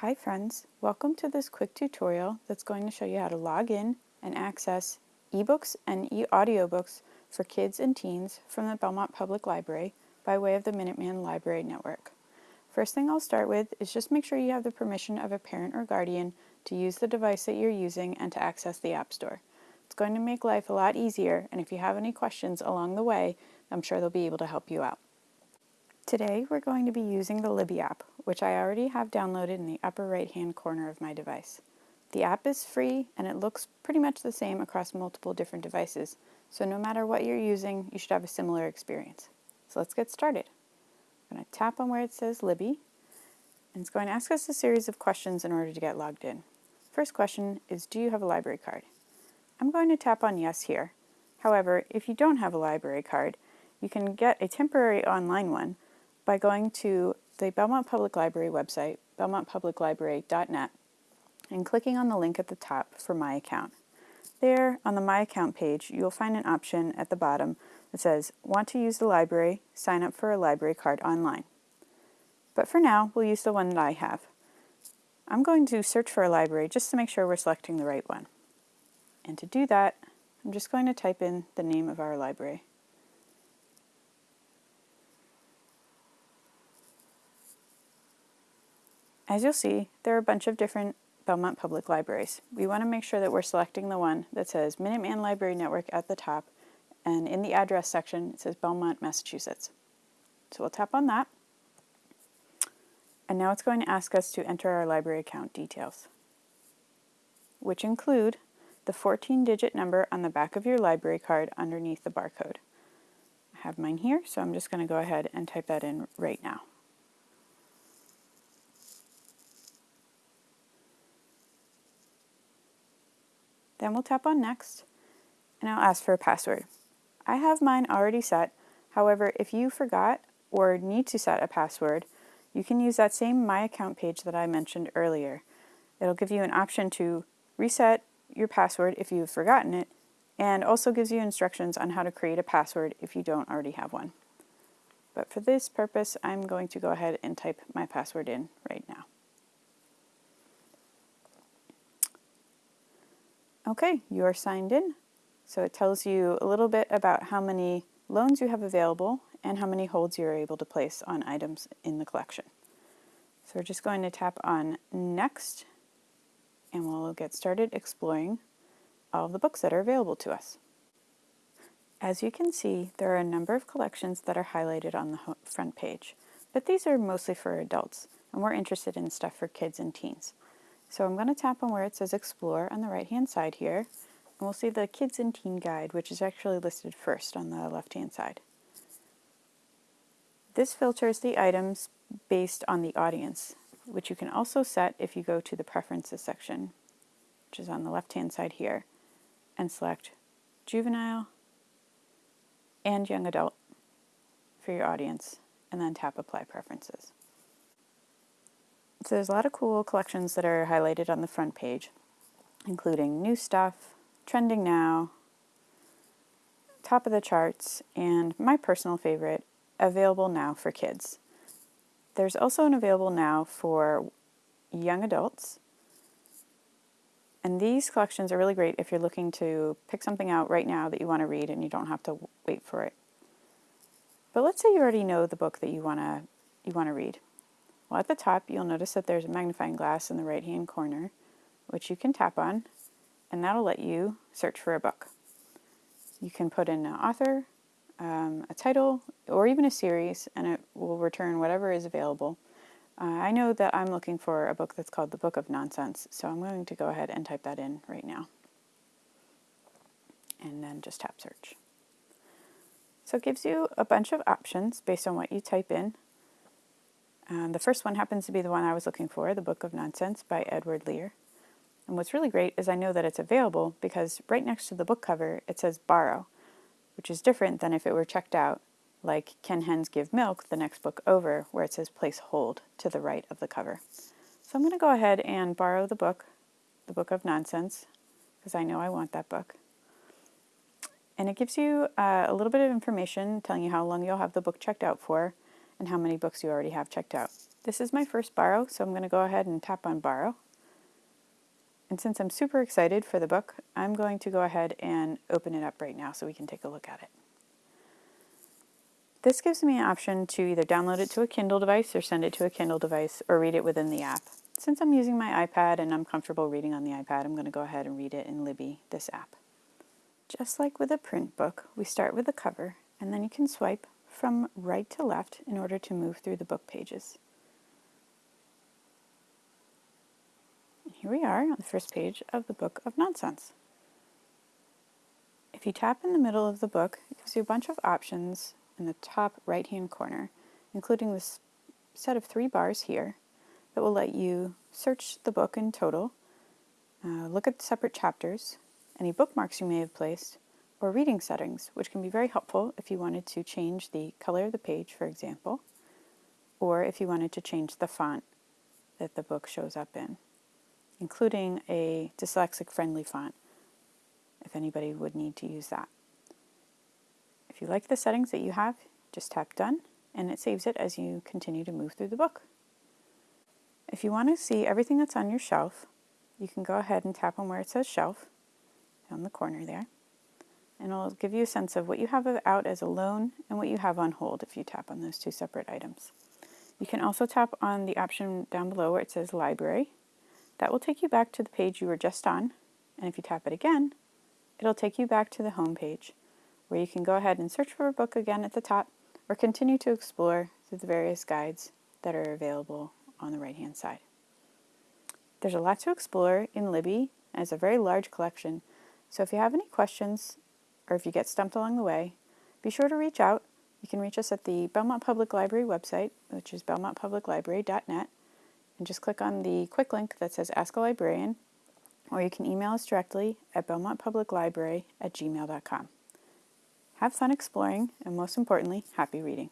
Hi friends, welcome to this quick tutorial that's going to show you how to log in and access ebooks and e-audiobooks for kids and teens from the Belmont Public Library by way of the Minuteman Library Network. First thing I'll start with is just make sure you have the permission of a parent or guardian to use the device that you're using and to access the App Store. It's going to make life a lot easier and if you have any questions along the way, I'm sure they'll be able to help you out. Today we're going to be using the Libby app, which I already have downloaded in the upper right hand corner of my device. The app is free and it looks pretty much the same across multiple different devices, so no matter what you're using, you should have a similar experience. So let's get started. I'm going to tap on where it says Libby, and it's going to ask us a series of questions in order to get logged in. First question is, do you have a library card? I'm going to tap on yes here. However, if you don't have a library card, you can get a temporary online one by going to the Belmont Public Library website, belmontpubliclibrary.net, and clicking on the link at the top for My Account. There, on the My Account page, you'll find an option at the bottom that says, Want to use the library? Sign up for a library card online. But for now, we'll use the one that I have. I'm going to search for a library just to make sure we're selecting the right one. And to do that, I'm just going to type in the name of our library. As you'll see, there are a bunch of different Belmont Public Libraries. We want to make sure that we're selecting the one that says Minuteman Library Network at the top, and in the address section it says Belmont, Massachusetts. So we'll tap on that, and now it's going to ask us to enter our library account details, which include the 14-digit number on the back of your library card underneath the barcode. I have mine here, so I'm just going to go ahead and type that in right now. Then we'll tap on next and I'll ask for a password. I have mine already set. However, if you forgot or need to set a password, you can use that same My Account page that I mentioned earlier. It'll give you an option to reset your password if you've forgotten it, and also gives you instructions on how to create a password if you don't already have one. But for this purpose, I'm going to go ahead and type my password in right now. Okay, you are signed in. So it tells you a little bit about how many loans you have available and how many holds you're able to place on items in the collection. So we're just going to tap on Next and we'll get started exploring all of the books that are available to us. As you can see, there are a number of collections that are highlighted on the front page, but these are mostly for adults, and we're interested in stuff for kids and teens. So I'm going to tap on where it says Explore on the right hand side here, and we'll see the Kids and Teen Guide, which is actually listed first on the left hand side. This filters the items based on the audience, which you can also set if you go to the Preferences section, which is on the left hand side here, and select Juvenile and Young Adult for your audience, and then tap Apply Preferences. So there's a lot of cool collections that are highlighted on the front page, including new stuff, trending now, top of the charts, and my personal favorite, available now for kids. There's also an available now for young adults. And these collections are really great if you're looking to pick something out right now that you want to read and you don't have to wait for it. But let's say you already know the book that you want to you want to read. Well, at the top, you'll notice that there's a magnifying glass in the right-hand corner, which you can tap on, and that'll let you search for a book. You can put in an author, um, a title, or even a series, and it will return whatever is available. Uh, I know that I'm looking for a book that's called The Book of Nonsense, so I'm going to go ahead and type that in right now. And then just tap search. So it gives you a bunch of options based on what you type in. Um, the first one happens to be the one I was looking for, The Book of Nonsense by Edward Lear. And what's really great is I know that it's available because right next to the book cover it says borrow, which is different than if it were checked out, like Can Hens Give Milk, the next book over, where it says place hold to the right of the cover. So I'm going to go ahead and borrow the book, The Book of Nonsense, because I know I want that book. And it gives you uh, a little bit of information telling you how long you'll have the book checked out for, and how many books you already have checked out. This is my first borrow, so I'm going to go ahead and tap on borrow. And since I'm super excited for the book, I'm going to go ahead and open it up right now so we can take a look at it. This gives me an option to either download it to a Kindle device or send it to a Kindle device or read it within the app. Since I'm using my iPad and I'm comfortable reading on the iPad, I'm going to go ahead and read it in Libby, this app. Just like with a print book, we start with the cover and then you can swipe from right to left in order to move through the book pages. Here we are on the first page of the Book of Nonsense. If you tap in the middle of the book, it gives you a bunch of options in the top right hand corner, including this set of three bars here that will let you search the book in total, uh, look at separate chapters, any bookmarks you may have placed, or reading settings, which can be very helpful if you wanted to change the color of the page, for example, or if you wanted to change the font that the book shows up in, including a dyslexic friendly font, if anybody would need to use that. If you like the settings that you have, just tap done and it saves it as you continue to move through the book. If you want to see everything that's on your shelf, you can go ahead and tap on where it says shelf on the corner there and it'll give you a sense of what you have out as a loan and what you have on hold if you tap on those two separate items. You can also tap on the option down below where it says library. That will take you back to the page you were just on, and if you tap it again, it'll take you back to the home page where you can go ahead and search for a book again at the top or continue to explore through the various guides that are available on the right hand side. There's a lot to explore in Libby it's a very large collection, so if you have any questions or if you get stumped along the way, be sure to reach out. You can reach us at the Belmont Public Library website, which is belmontpubliclibrary.net, and just click on the quick link that says Ask a Librarian, or you can email us directly at belmontpubliclibrary at gmail.com. Have fun exploring, and most importantly, happy reading.